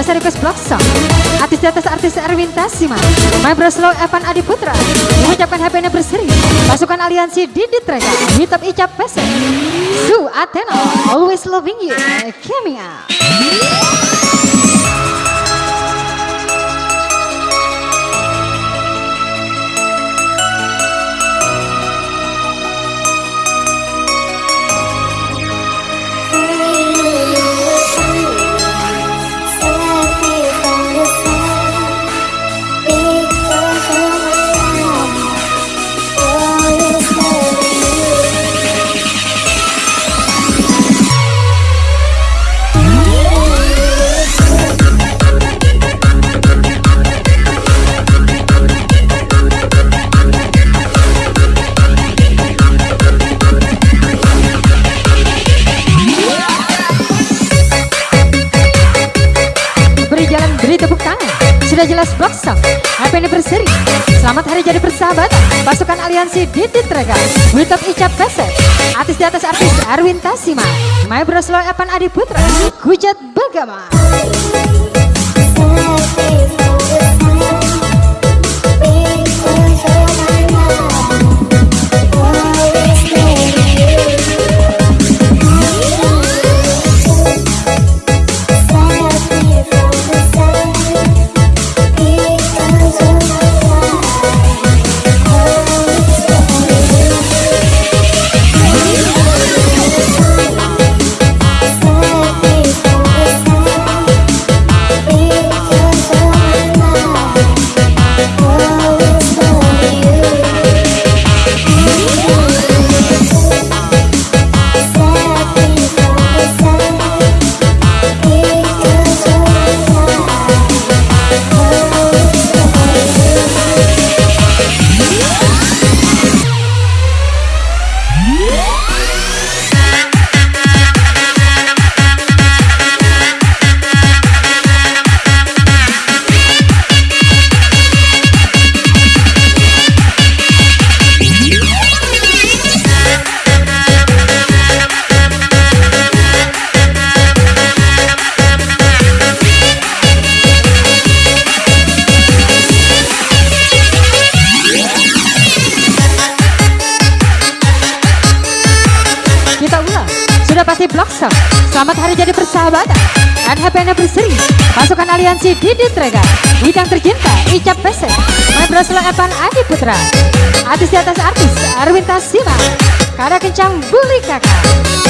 Special request block song Artis di atas artis Erwin Tasima My Bro Slow Evan Adi Putra. Mengucapkan happy anniversary Pasukan aliansi Didit Rega Hitop Icap Pese Su Athena Always loving you. Coming Sudah jelas blok song. Happy anniversary. Selamat hari jadi persahabatan Pasukan aliansi Didit Rega Witop Icap Peset Artis di atas artis Erwin Tasima. My Bro Slow Evan Adi Putra. Kujat Bagama Blok song Selamat hari jadi persahabatan. And happy anniversary. Pasukan aliansi Didit Rega Widang tercinta Icap Bro Slow Evan Adi Putra. Artis di atas artis Erwin Tasima Kada kencang Buli Kakak